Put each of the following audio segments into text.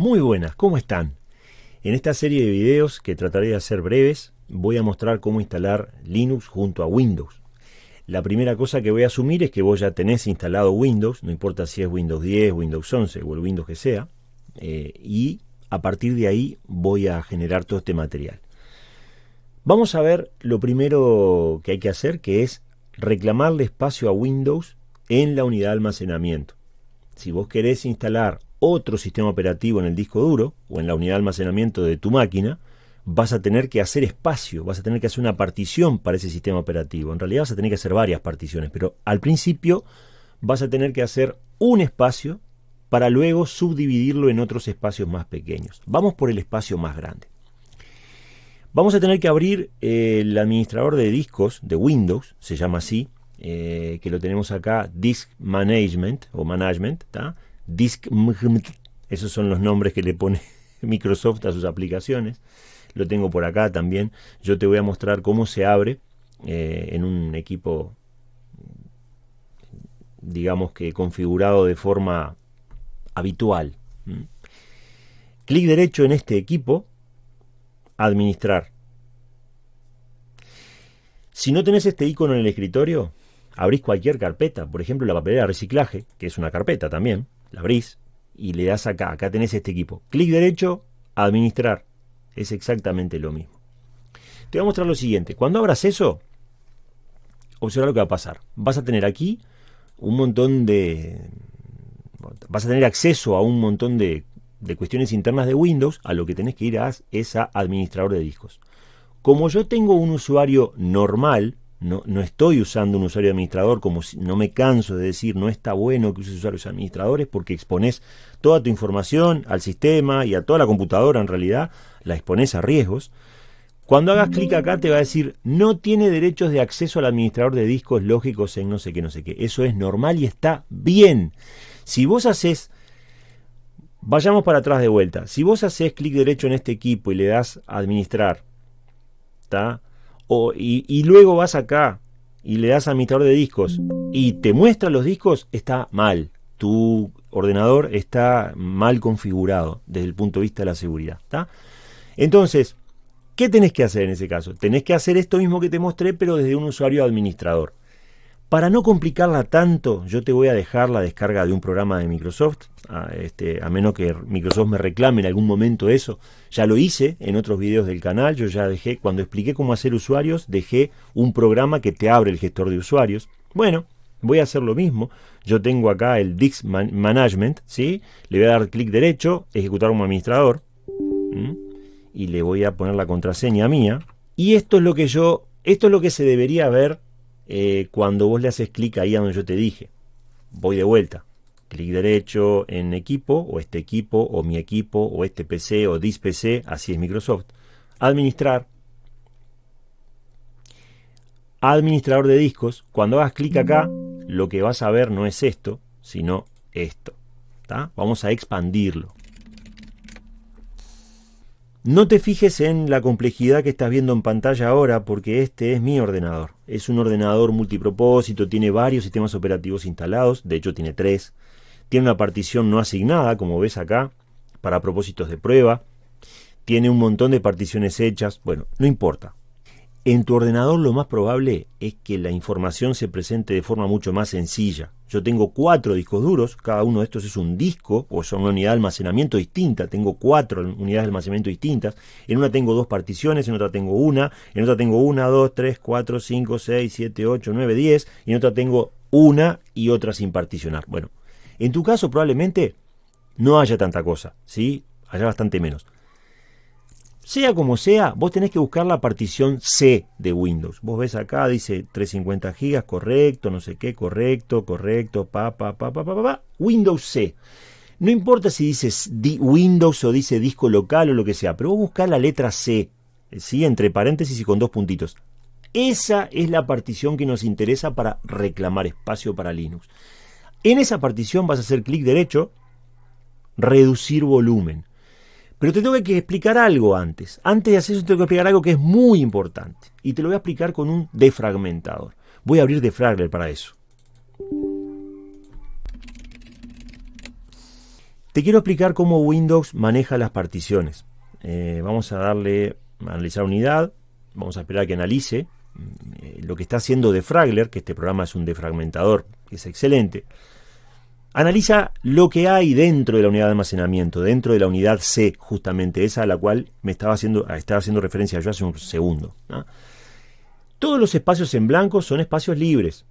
Muy buenas, ¿cómo están? En esta serie de videos, que trataré de hacer breves, voy a mostrar cómo instalar Linux junto a Windows. La primera cosa que voy a asumir es que vos ya tenés instalado Windows, no importa si es Windows 10, Windows 11 o el Windows que sea, eh, y a partir de ahí voy a generar todo este material. Vamos a ver lo primero que hay que hacer, que es reclamarle espacio a Windows en la unidad de almacenamiento. Si vos querés instalar otro sistema operativo en el disco duro o en la unidad de almacenamiento de tu máquina, vas a tener que hacer espacio, vas a tener que hacer una partición para ese sistema operativo. En realidad vas a tener que hacer varias particiones, pero al principio vas a tener que hacer un espacio para luego subdividirlo en otros espacios más pequeños. Vamos por el espacio más grande. Vamos a tener que abrir eh, el administrador de discos de Windows, se llama así, eh, que lo tenemos acá, Disk Management o Management, Disk, esos son los nombres que le pone Microsoft a sus aplicaciones lo tengo por acá también. Yo te voy a mostrar cómo se abre eh, en un equipo, digamos que configurado de forma habitual. Clic derecho en este equipo, administrar. Si no tenés este icono en el escritorio, abrís cualquier carpeta, por ejemplo la papelera de reciclaje, que es una carpeta también, la abrís y le das acá, acá tenés este equipo. Clic derecho, administrar es exactamente lo mismo. Te voy a mostrar lo siguiente. Cuando abras eso, observa lo que va a pasar. Vas a tener aquí un montón de... Vas a tener acceso a un montón de, de cuestiones internas de Windows. A lo que tenés que ir a, es a administrador de discos. Como yo tengo un usuario normal, no, estoy usando un usuario administrador, como si, no me canso de decir, no está bueno que uses usuarios administradores porque expones toda tu información al sistema y a toda la computadora en realidad, la expones a riesgos. Cuando hagas clic acá te va a decir, no tiene derechos de acceso al administrador de discos lógicos en no sé qué, no sé qué. Eso es normal y está bien. Si vos haces, vayamos para atrás de vuelta, si vos haces clic derecho en este equipo y le das administrar, ¿está? Y, luego vas acá y le das a administrador de discos y te muestra los discos, está mal. Tu ordenador está mal configurado desde el punto de vista de la seguridad. Entonces, ¿qué tenés que hacer en ese caso? Tenés que hacer esto mismo que te mostré, pero desde un usuario administrador. Para no complicarla tanto, yo te voy a dejar la descarga de un programa de Microsoft, a, este, a menos que Microsoft me reclame en algún momento eso. Ya lo hice en otros videos del canal, yo ya dejé, cuando expliqué cómo hacer usuarios, dejé un programa que te abre el gestor de usuarios. Bueno, voy a hacer lo mismo. Yo tengo acá el Dix Management, ¿sí? Le voy a dar clic derecho, ejecutar como administrador, y le voy a poner la contraseña mía. Y esto es lo que yo, esto es lo que se debería ver eh, cuando vos le haces clic ahí a donde yo te dije. Voy de vuelta. Clic derecho en equipo, o este equipo, o mi equipo, o este PC, o this PC, así es Microsoft. Administrar. Administrador de discos. Cuando hagas clic acá, lo que vas a ver no es esto, sino esto. Vamos a expandirlo. No te fijes en la complejidad que estás viendo en pantalla ahora porque este es mi ordenador. Es un ordenador multipropósito, tiene varios sistemas operativos instalados, de hecho tiene tres. Tiene una partición no asignada, como ves acá, para propósitos de prueba. Tiene un montón de particiones hechas. Bueno, no importa. En tu ordenador lo más probable es que la información se presente de forma mucho más sencilla. Yo tengo cuatro discos duros, cada uno de estos es un disco o son una unidad de almacenamiento distinta, tengo cuatro unidades de almacenamiento distintas, en una tengo dos particiones, en otra tengo una, en otra tengo una, dos, tres, cuatro, cinco, seis, siete, ocho, nueve, diez, y en otra tengo una y otra sin particionar. Bueno, en tu caso probablemente no haya tanta cosa, ¿sí? Haya bastante menos. Sea como sea, vos tenés que buscar la partición C de Windows. Vos ves acá, dice 350 gigas, correcto, no sé qué, correcto, correcto, pa, pa, pa, pa, pa, pa, Windows C. No importa si dices Windows o dice disco local o lo que sea, pero vos buscás la letra C, ¿sí? entre paréntesis y con dos puntitos. Esa es la partición que nos interesa para reclamar espacio para Linux. En esa partición vas a hacer clic derecho, reducir volumen. Pero te tengo que explicar algo antes. Antes de hacer eso, te tengo que explicar algo que es muy importante. Y te lo voy a explicar con un defragmentador. Voy a abrir Defragler para eso. Te quiero explicar cómo Windows maneja las particiones. Eh, vamos a darle a analizar unidad, vamos a esperar a que analice eh, lo que está haciendo Defragler, que este programa es un defragmentador, que es excelente. Analiza lo que hay dentro de la unidad de almacenamiento, dentro de la unidad C, justamente esa a la cual me estaba haciendo, estaba haciendo referencia yo hace un segundo. Todos los espacios en blanco son espacios libres,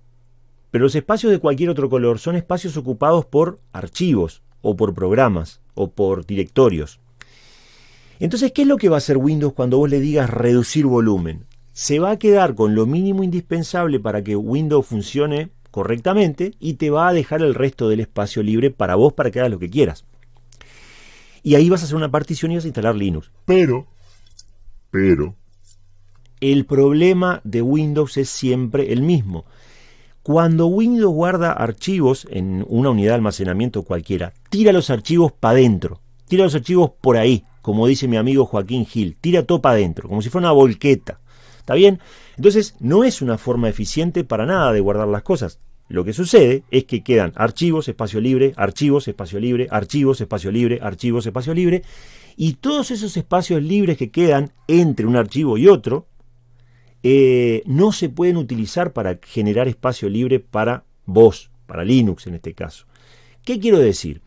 pero los espacios de cualquier otro color son espacios ocupados por archivos, o por programas, o por directorios. Entonces, ¿qué es lo que va a hacer Windows cuando vos le digas reducir volumen? Se va a quedar con lo mínimo indispensable para que Windows funcione correctamente y te va a dejar el resto del espacio libre para vos para que hagas lo que quieras. Y ahí vas a hacer una partición y vas a instalar Linux. Pero, pero, el problema de Windows es siempre el mismo. Cuando Windows guarda archivos en una unidad de almacenamiento cualquiera, tira los archivos para adentro, tira los archivos por ahí, como dice mi amigo Joaquín Gil, tira todo para adentro, como si fuera una volqueta. ¿Está bien? Entonces, no es una forma eficiente para nada de guardar las cosas. Lo que sucede es que quedan archivos, espacio libre, archivos, espacio libre, archivos, espacio libre, archivos, espacio libre, y todos esos espacios libres que quedan entre un archivo y otro, eh, no se pueden utilizar para generar espacio libre para vos, para Linux en este caso. ¿Qué quiero decir?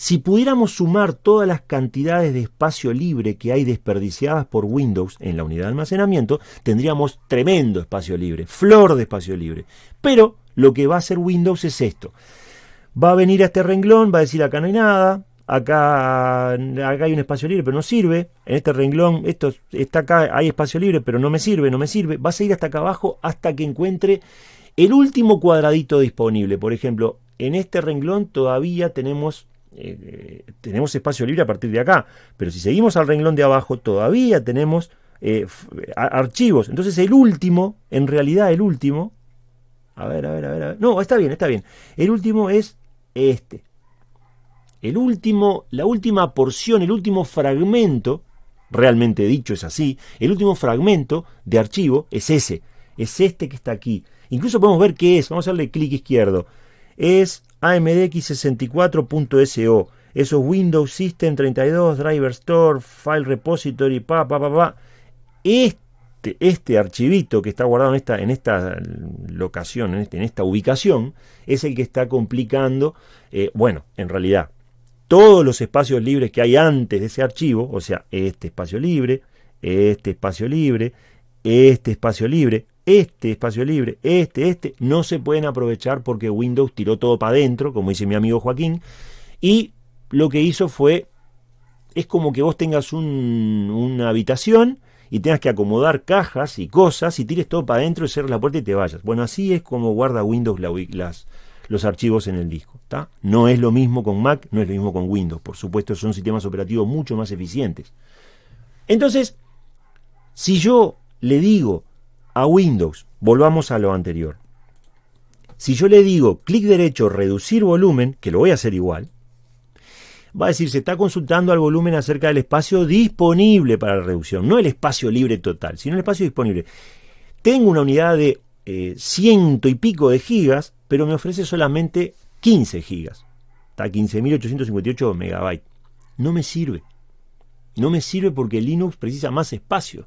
Si pudiéramos sumar todas las cantidades de espacio libre que hay desperdiciadas por Windows en la unidad de almacenamiento, tendríamos tremendo espacio libre, flor de espacio libre. Pero lo que va a hacer Windows es esto. Va a venir a este renglón, va a decir acá no hay nada, acá, acá hay un espacio libre, pero no sirve. En este renglón, esto está acá, hay espacio libre, pero no me sirve, no me sirve. Vas a ir hasta acá abajo hasta que encuentre el último cuadradito disponible. Por ejemplo, en este renglón todavía tenemos, eh, tenemos espacio libre a partir de acá. Pero si seguimos al renglón de abajo, todavía tenemos eh, archivos. Entonces el último, en realidad el último, a ver, a ver, a ver. No, está bien, está bien. El último es este. El último, la última porción, el último fragmento, realmente dicho es así, el último fragmento de archivo es ese, es este que está aquí. Incluso podemos ver qué es, vamos a darle clic izquierdo. Es AMDX64.so, eso es Windows System 32, Driver Store, File Repository, pa, pa, pa, pa. Este, este archivito que está guardado en esta, en esta locación, en, este, en esta ubicación, es el que está complicando, eh, bueno, en realidad, todos los espacios libres que hay antes de ese archivo, o sea, este espacio libre, este espacio libre, este espacio libre, este espacio libre, este, este, no se pueden aprovechar porque Windows tiró todo para adentro, como dice mi amigo Joaquín, y lo que hizo fue, es como que vos tengas una habitación y tengas que acomodar cajas y cosas y tires todo para adentro y cierres la puerta y te vayas. Bueno, así es como guarda Windows los archivos en el disco. No es lo mismo con Mac, no es lo mismo con Windows. Por supuesto, son sistemas operativos mucho más eficientes. Entonces, si yo le digo a Windows, volvamos a lo anterior, si yo le digo clic derecho, reducir volumen, que lo voy a hacer igual, va a decir, se está consultando al volumen acerca del espacio disponible para la reducción, no el espacio libre total, sino el espacio disponible. Tengo una unidad de eh, ciento y pico de gigas, pero me ofrece solamente 15 gigas. Está 15.858 megabytes. No me sirve. No me sirve porque Linux precisa más espacio.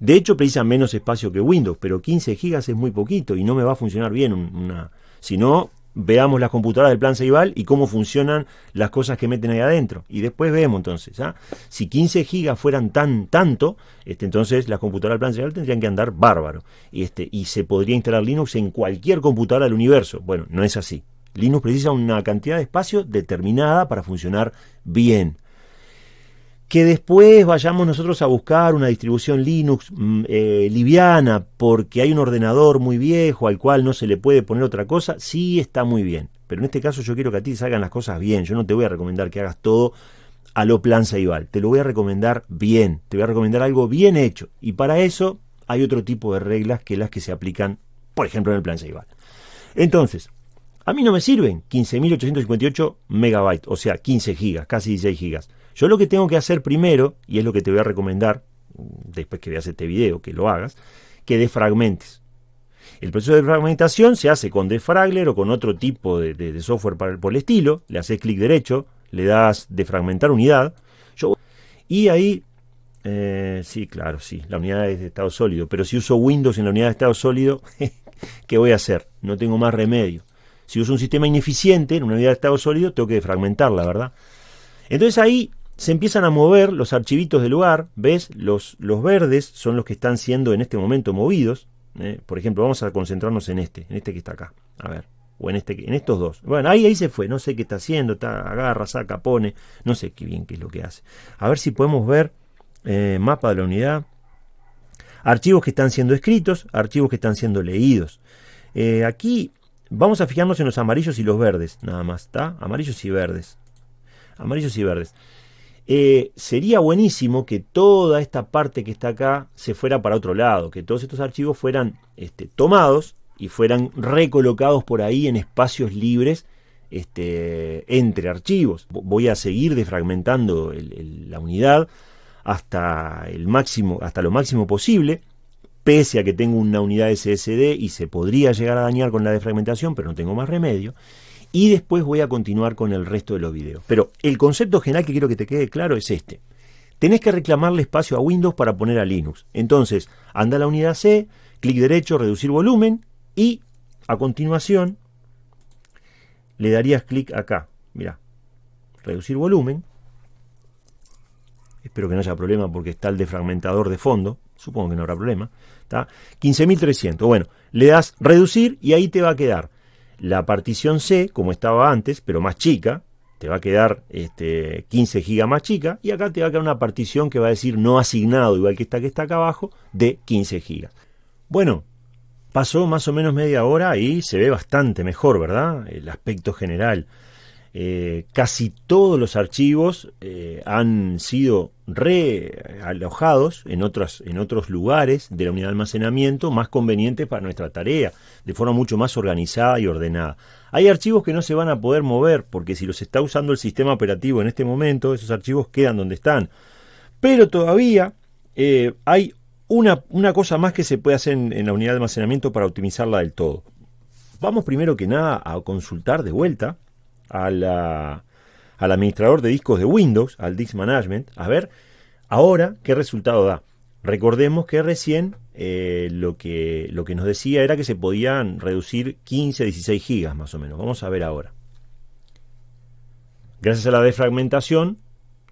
De hecho, precisa menos espacio que Windows, pero 15 gigas es muy poquito y no me va a funcionar bien. Una... Si no, veamos las computadoras del plan Ceibal y cómo funcionan las cosas que meten ahí adentro. Y después vemos entonces, ¿ah? si 15 gigas fueran tan tanto, este, entonces las computadoras del plan Ceibal tendrían que andar bárbaro. Este, y se podría instalar Linux en cualquier computadora del universo. Bueno, no es así. Linux precisa una cantidad de espacio determinada para funcionar bien que después vayamos nosotros a buscar una distribución Linux mm, eh, liviana porque hay un ordenador muy viejo al cual no se le puede poner otra cosa, sí está muy bien. Pero en este caso yo quiero que a ti salgan las cosas bien. Yo no te voy a recomendar que hagas todo a lo plan Saibal. Te lo voy a recomendar bien. Te voy a recomendar algo bien hecho. Y para eso hay otro tipo de reglas que las que se aplican, por ejemplo, en el plan Saibal. Entonces, a mí no me sirven 15.858 megabytes, o sea, 15 gigas, casi 16 gigas. Yo lo que tengo que hacer primero, y es lo que te voy a recomendar, después que veas este video, que lo hagas, que defragmentes. El proceso de fragmentación se hace con Defragler o con otro tipo de, software por el estilo. Le haces clic derecho, le das de fragmentar unidad, yo, y ahí, eh, sí, claro, sí, la unidad es de estado sólido, pero si uso Windows en la unidad de estado sólido, ¿qué voy a hacer? No tengo más remedio. Si uso un sistema ineficiente en una unidad de estado sólido, tengo que defragmentarla, ¿verdad? Entonces ahí se empiezan a mover los archivitos del lugar, ¿ves? Los, los verdes son los que están siendo en este momento movidos. ¿eh? Por ejemplo, vamos a concentrarnos en este, en este que está acá. A ver, o en, este, en estos dos. Bueno, ahí, ahí se fue, no sé qué está haciendo, está, agarra, saca, pone, no sé qué bien qué es lo que hace. A ver si podemos ver eh, mapa de la unidad. Archivos que están siendo escritos, archivos que están siendo leídos. Eh, aquí Vamos a fijarnos en los amarillos y los verdes, nada más, ¿está? Amarillos y verdes. Amarillos y verdes. Eh, sería buenísimo que toda esta parte que está acá se fuera para otro lado, que todos estos archivos fueran este, tomados y fueran recolocados por ahí en espacios libres este, entre archivos. Voy a seguir defragmentando la unidad hasta el máximo, hasta lo máximo posible pese a que tengo una unidad SSD y se podría llegar a dañar con la defragmentación, pero no tengo más remedio. Y después voy a continuar con el resto de los videos. Pero el concepto general que quiero que te quede claro es este. Tenés que reclamarle espacio a Windows para poner a Linux. Entonces, anda a la unidad C, clic derecho, reducir volumen y a continuación le darías clic acá. Mira, reducir volumen. Espero que no haya problema porque está el defragmentador de fondo. Supongo que no habrá problema. 15.300. Bueno, le das reducir y ahí te va a quedar la partición C, como estaba antes, pero más chica. Te va a quedar este, 15 gigas más chica. Y acá te va a quedar una partición que va a decir no asignado, igual que esta que está acá abajo, de 15 gigas. Bueno, pasó más o menos media hora y se ve bastante mejor, ¿verdad? El aspecto general. Eh, casi todos los archivos eh, han sido realojados en, otros, en otros lugares de la unidad de almacenamiento más convenientes para nuestra tarea, de forma mucho más organizada y ordenada. Hay archivos que no se van a poder mover porque si los está usando el sistema operativo en este momento, esos archivos quedan donde están. Pero todavía eh, hay una, una, cosa más que se puede hacer en la unidad de almacenamiento para optimizarla del todo. Vamos primero que nada a consultar de vuelta al administrador de discos de Windows, al Disk Management, a ver ahora qué resultado da. Recordemos que recién eh, lo, que, lo que nos decía era que se podían reducir 15 a 16 gigas más o menos. Vamos a ver ahora. Gracias a la defragmentación,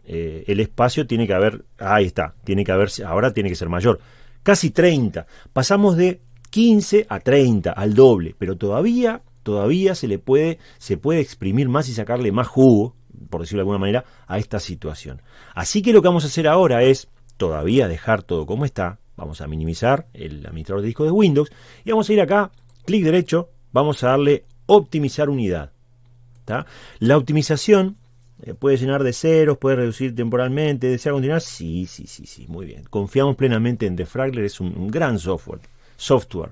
eh, el espacio tiene que haber, ahí está, tiene que haber, ahora tiene que ser mayor. Casi 30. Pasamos de 15 a 30, al doble, pero todavía todavía se le puede, se puede exprimir más y sacarle más jugo, por decirlo de alguna manera, a esta situación. Así que lo que vamos a hacer ahora es todavía dejar todo como está. Vamos a minimizar el administrador de disco de Windows y vamos a ir acá, clic derecho, vamos a darle optimizar unidad. La optimización eh, puede llenar de ceros, puede reducir temporalmente, desea continuar. Sí, sí, sí, sí, muy bien. Confiamos plenamente en Defragler, es un, un gran software. software.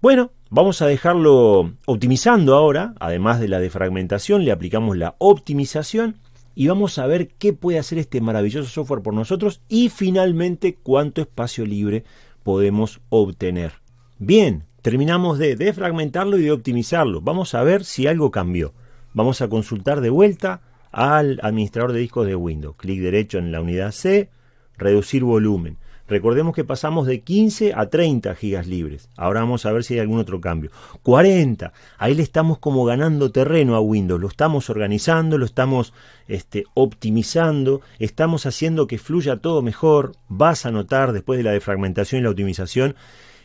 Bueno, vamos a dejarlo optimizando ahora, además de la defragmentación, le aplicamos la optimización y vamos a ver qué puede hacer este maravilloso software por nosotros y finalmente cuánto espacio libre podemos obtener. Bien, terminamos de defragmentarlo y de optimizarlo. Vamos a ver si algo cambió. Vamos a consultar de vuelta al administrador de discos de Windows. Clic derecho en la unidad C, reducir volumen. Recordemos que pasamos de 15 a 30 gigas libres. Ahora vamos a ver si hay algún otro cambio. 40. Ahí le estamos como ganando terreno a Windows. Lo estamos organizando, lo estamos este, optimizando, estamos haciendo que fluya todo mejor. Vas a notar después de la defragmentación y la optimización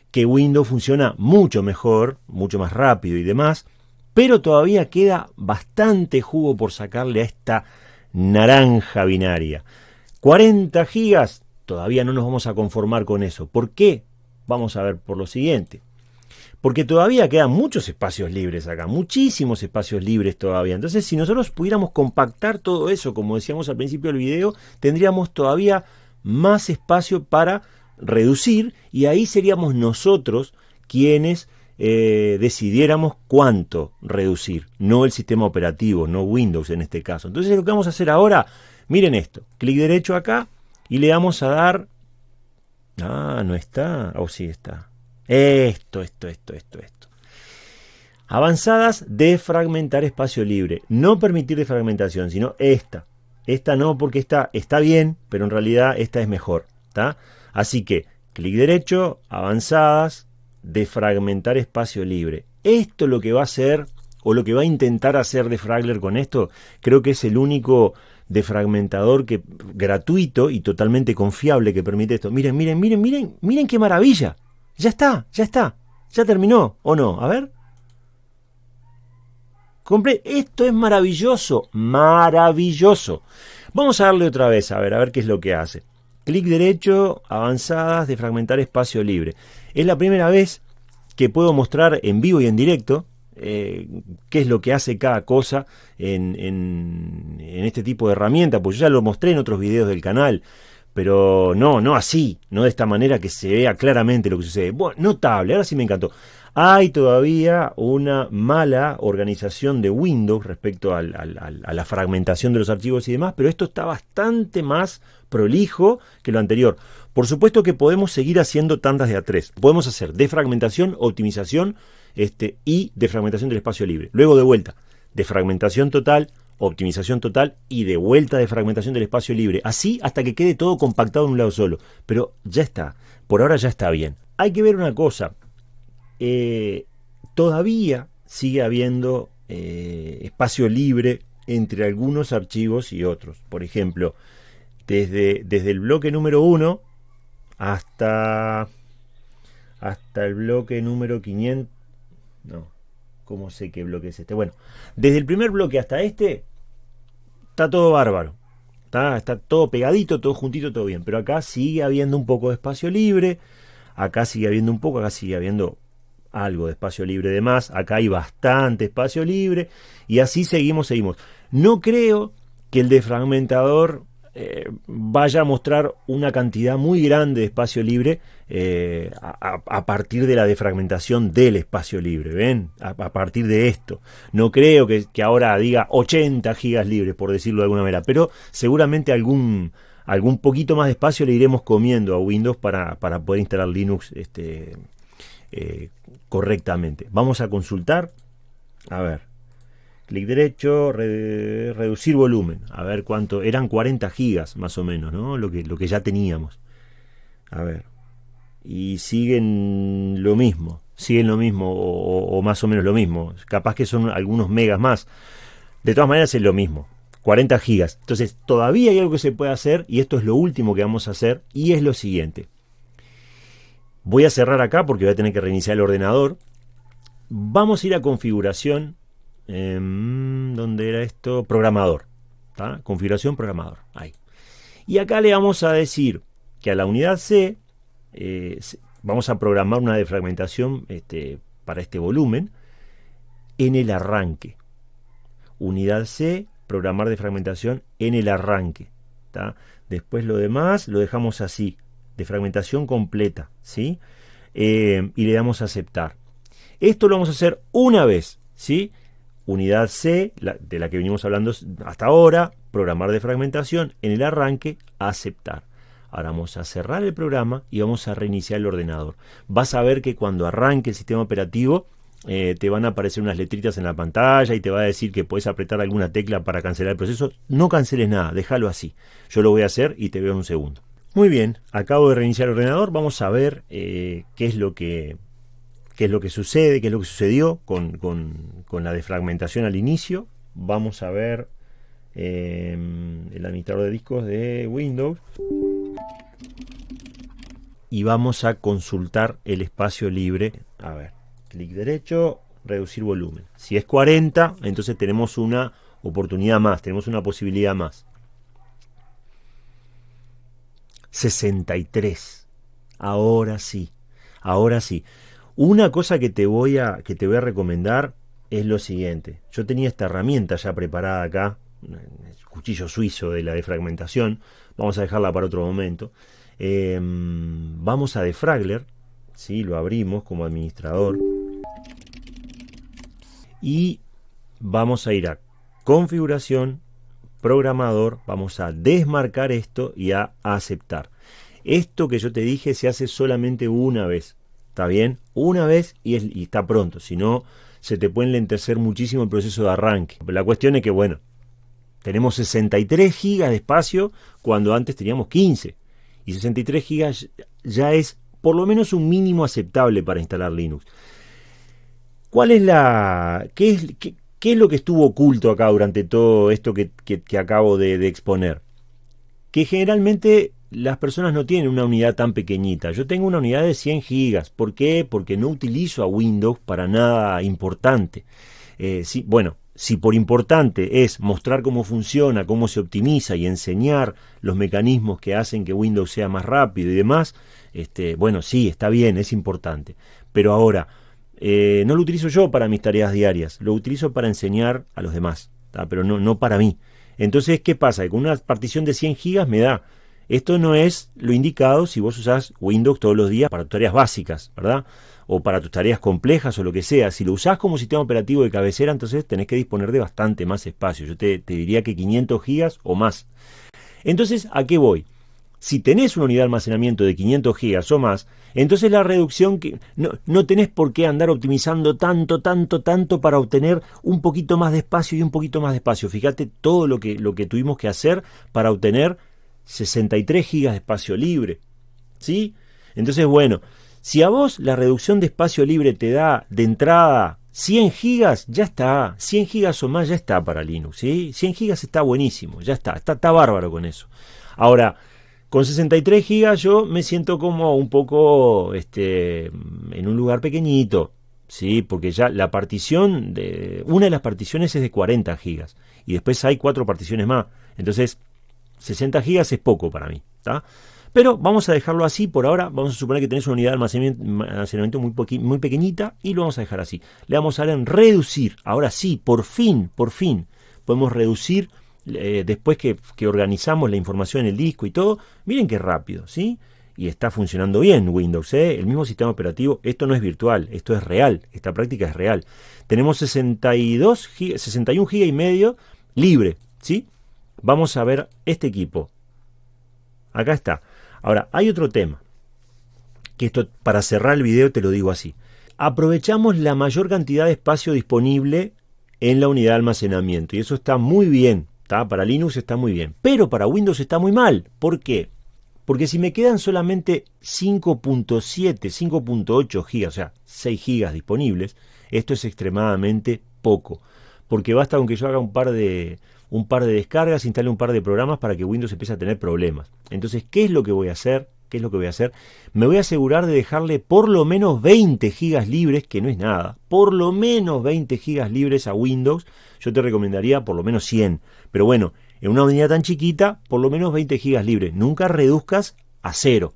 que Windows funciona mucho mejor, mucho más rápido y demás. Pero todavía queda bastante jugo por sacarle a esta naranja binaria. 40 gigas Todavía no nos vamos a conformar con eso. ¿Por qué? Vamos a ver por lo siguiente. Porque todavía quedan muchos espacios libres acá, muchísimos espacios libres todavía. Entonces, si nosotros pudiéramos compactar todo eso, como decíamos al principio del video, tendríamos todavía más espacio para reducir y ahí seríamos nosotros quienes eh, decidiéramos cuánto reducir, no el sistema operativo, no Windows en este caso. Entonces lo que vamos a hacer ahora, miren esto, clic derecho acá, y le vamos a dar... Ah, no está. O oh, sí está. Esto, esto, esto, esto, esto. Avanzadas, defragmentar espacio libre. No permitir defragmentación, sino esta. Esta no, porque esta está bien, pero en realidad esta es mejor. Así que, clic derecho, avanzadas, defragmentar espacio libre. Esto lo que va a hacer, o lo que va a intentar hacer Defragler con esto, creo que es el único defragmentador que, gratuito y totalmente confiable que permite esto. Miren, miren, miren, miren, miren qué maravilla. Ya está, ya está. Ya terminó, ¿o no? A ver. Esto es maravilloso, maravilloso. Vamos a darle otra vez, a ver, a ver qué es lo que hace. Clic derecho, avanzadas, de fragmentar espacio libre. Es la primera vez que puedo mostrar en vivo y en directo eh, qué es lo que hace cada cosa en, este tipo de herramienta, pues yo ya lo mostré en otros videos del canal, pero no, no así, no de esta manera que se vea claramente lo que sucede. Bueno, notable, ahora sí me encantó. Hay todavía una mala organización de Windows respecto a la fragmentación de los archivos y demás, pero esto está bastante más prolijo que lo anterior. Por supuesto que podemos seguir haciendo tandas de A3. Podemos hacer defragmentación, optimización este, y defragmentación del espacio libre. Luego de vuelta, defragmentación total, optimización total y de vuelta de fragmentación del espacio libre. Así hasta que quede todo compactado en un lado solo. Pero ya está. Por ahora ya está bien. Hay que ver una cosa. Eh, todavía sigue habiendo eh, espacio libre entre algunos archivos y otros. Por ejemplo, desde, desde el bloque número 1 hasta, hasta el bloque número 500. No, ¿cómo sé qué bloque es este? Bueno, desde el primer bloque hasta este está todo bárbaro. Está, está todo pegadito, todo juntito, todo bien. Pero acá sigue habiendo un poco de espacio libre. Acá sigue habiendo un poco, acá sigue habiendo algo de espacio libre de más, acá hay bastante espacio libre y así seguimos, seguimos. No creo que el defragmentador eh, vaya a mostrar una cantidad muy grande de espacio libre eh, a, partir de la defragmentación del espacio libre, ¿ven? A, partir de esto. No creo que, ahora diga 80 gigas libres, por decirlo de alguna manera, pero seguramente algún, algún poquito más de espacio le iremos comiendo a Windows para, para poder instalar Linux este, eh, correctamente. Vamos a consultar. A ver. Clic derecho, reducir volumen. A ver cuánto. Eran 40 gigas más o menos, ¿no? Lo que, lo que ya teníamos. A ver. Y siguen lo mismo. Siguen lo mismo o, más o menos lo mismo. Capaz que son algunos megas más. De todas maneras es lo mismo. 40 gigas. Entonces todavía hay algo que se puede hacer y esto es lo último que vamos a hacer y es lo siguiente. Voy a cerrar acá porque voy a tener que reiniciar el ordenador. Vamos a ir a configuración. ¿Dónde era esto? Programador. Configuración programador. Ahí. Y acá le vamos a decir que a la unidad C eh, vamos a programar una defragmentación este, para este volumen en el arranque. Unidad C, programar defragmentación en el arranque. Después lo demás lo dejamos así de fragmentación completa, ¿sí? Eh, y le damos a aceptar. Esto lo vamos a hacer una vez, ¿sí? Unidad C, de la que venimos hablando hasta ahora, programar de fragmentación, en el arranque, aceptar. Ahora vamos a cerrar el programa y vamos a reiniciar el ordenador. Vas a ver que cuando arranque el sistema operativo, eh, te van a aparecer unas letritas en la pantalla y te va a decir que puedes apretar alguna tecla para cancelar el proceso. No canceles nada, déjalo así. Yo lo voy a hacer y te veo en un segundo. Muy bien, acabo de reiniciar el ordenador, vamos a ver eh, qué, es lo que, qué es lo que sucede, qué es lo que sucedió con, la defragmentación al inicio. Vamos a ver em, el administrador de discos de Windows y vamos a consultar el espacio libre. A ver, clic derecho, reducir volumen. Si es 40, entonces tenemos una oportunidad más, tenemos una posibilidad más. 63. Ahora sí, ahora sí. Una cosa que te voy a, que te voy a recomendar es lo siguiente. Yo tenía esta herramienta ya preparada acá, el cuchillo suizo de la defragmentación. Vamos a dejarla para otro momento. Em, vamos a Defragler, ¿sí? lo abrimos como administrador. Y vamos a ir a configuración, programador, vamos a desmarcar esto y a aceptar. Esto que yo te dije se hace solamente una vez. ¿Está bien? Una vez y, y está pronto. Si no, se te puede lentecer muchísimo el proceso de arranque. La cuestión es que, bueno, tenemos 63 gigas de espacio cuando antes teníamos 15. Y 63 gigas ya es por lo menos un mínimo aceptable para instalar Linux. ¿Cuál es la. qué es, qué, es lo que estuvo oculto acá durante todo esto que, que, acabo de, de exponer? Que generalmente las personas no tienen una unidad tan pequeñita. Yo tengo una unidad de 100 gigas. ¿Por qué? Porque no utilizo a Windows para nada importante. Eh, bueno, si por importante es mostrar cómo funciona, cómo se optimiza y enseñar los mecanismos que hacen que Windows sea más rápido y demás, este, bueno, sí, está bien, es importante. Pero ahora, eh, no lo utilizo yo para mis tareas diarias, lo utilizo para enseñar a los demás, pero no, no para mí. Entonces, ¿qué pasa? Que con una partición de 100 gigas me da esto no es lo indicado si vos usás Windows todos los días para tus tareas básicas, ¿verdad? O para tus tareas complejas o lo que sea. Si lo usás como sistema operativo de cabecera, entonces tenés que disponer de bastante más espacio. Yo te, diría que 500 gigas o más. Entonces, ¿a qué voy? Si tenés una unidad de almacenamiento de 500 gigas o más, entonces la reducción que no, no, tenés por qué andar optimizando tanto, tanto, tanto para obtener un poquito más de espacio y un poquito más de espacio. Fíjate todo lo que, lo que tuvimos que hacer para obtener 63 gigas de espacio libre. ¿Sí? Entonces, bueno, si a vos la reducción de espacio libre te da de entrada 100 gigas, ya está. 100 gigas o más ya está para Linux. ¿sí? 100 gigas está buenísimo, ya está, está, está bárbaro con eso. Ahora, con 63 gigas yo me siento como un poco este, en un lugar pequeñito. Sí, porque ya la partición de una de las particiones es de 40 gigas y después hay cuatro particiones más. Entonces, 60 gigas es poco para mí. Pero vamos a dejarlo así por ahora. Vamos a suponer que tenés una unidad de almacenamiento, muy, muy pequeñita y lo vamos a dejar así. Le vamos a dar en reducir. Ahora sí, por fin, por fin, podemos reducir eh, después que, organizamos la información en el disco y todo. Miren qué rápido, ¿sí? Y está funcionando bien Windows, ¿eh? el mismo sistema operativo. Esto no es virtual, esto es real. Esta práctica es real. Tenemos 62 61 GB y medio libre, ¿sí? Vamos a ver este equipo. Acá está. Ahora, hay otro tema. Que esto, para cerrar el video, te lo digo así. Aprovechamos la mayor cantidad de espacio disponible en la unidad de almacenamiento. Y eso está muy bien. Para Linux está muy bien. Pero para Windows está muy mal. ¿Por qué? Porque si me quedan solamente 5.7, 5.8 gigas, o sea, 6 gigas disponibles, esto es extremadamente poco. Porque basta con que yo haga un par de, un par de descargas, instale un par de programas para que Windows empiece a tener problemas. Entonces, ¿qué es lo que voy a hacer? ¿Qué es lo que voy a hacer? Me voy a asegurar de dejarle por lo menos 20 gigas libres, que no es nada, por lo menos 20 gigas libres a Windows. Yo te recomendaría por lo menos 100. Pero bueno, en una unidad tan chiquita, por lo menos 20 gigas libres. Nunca reduzcas a cero.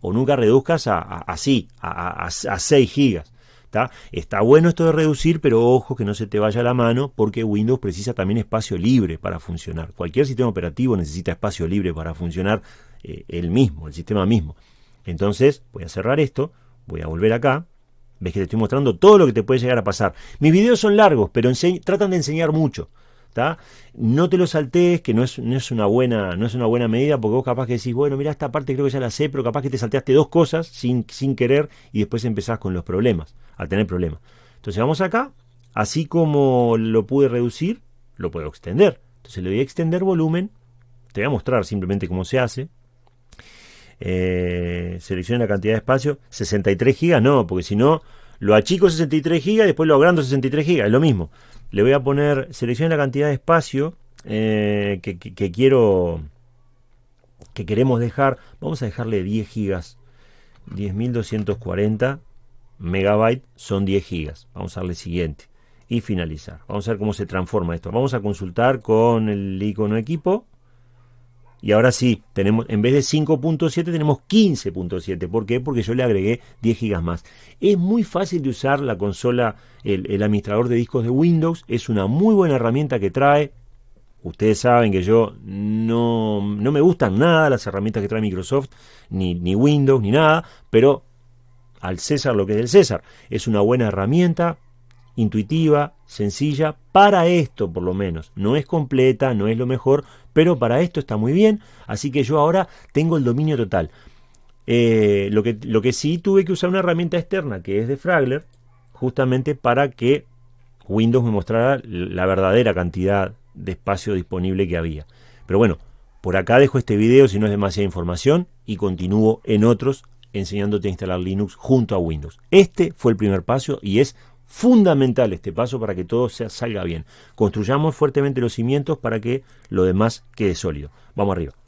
O nunca reduzcas a, así, a, a 6 gigas. Está bueno esto de reducir, pero ojo que no se te vaya la mano porque Windows precisa también espacio libre para funcionar. Cualquier sistema operativo necesita espacio libre para funcionar eh, el mismo, el sistema mismo. Entonces, voy a cerrar esto, voy a volver acá. Ves que te estoy mostrando todo lo que te puede llegar a pasar. Mis videos son largos, pero tratan de enseñar mucho. No te lo saltees, que no es, no es, una buena, no es una buena medida, porque vos capaz que decís, bueno, mira, esta parte creo que ya la sé, pero capaz que te salteaste dos cosas sin, sin querer y después empezás con los problemas, a tener problemas. Entonces vamos acá, así como lo pude reducir, lo puedo extender. Entonces le voy a extender volumen, te voy a mostrar simplemente cómo se hace. Eh, selecciona la cantidad de espacio, 63 gigas, no, porque si no, lo achico 63 gigas, después lo agrando 63 gigas, es lo mismo le voy a poner, seleccione la cantidad de espacio eh, que, quiero, que queremos dejar. Vamos a dejarle 10 gigas, 10.240 megabytes son 10 gigas. Vamos a darle siguiente y finalizar. Vamos a ver cómo se transforma esto. Vamos a consultar con el icono equipo. Y ahora sí, tenemos en vez de 5.7 tenemos 15.7. ¿Por qué? Porque yo le agregué 10 gigas más. Es muy fácil de usar la consola, el, administrador de discos de Windows. Es una muy buena herramienta que trae. Ustedes saben que yo no, no me gustan nada las herramientas que trae Microsoft, ni, ni Windows, ni nada, pero al César lo que es del César. Es una buena herramienta, intuitiva, sencilla, para esto por lo menos. No es completa, no es lo mejor, pero para esto está muy bien, así que yo ahora tengo el dominio total. Eh, lo, que, lo que sí tuve que usar una herramienta externa que es de Fragler, justamente para que Windows me mostrara la verdadera cantidad de espacio disponible que había. Pero bueno, por acá dejo este video si no es demasiada información y continúo en otros enseñándote a instalar Linux junto a Windows. Este fue el primer paso y es fundamental este paso para que todo salga bien. Construyamos fuertemente los cimientos para que lo demás quede sólido. Vamos arriba.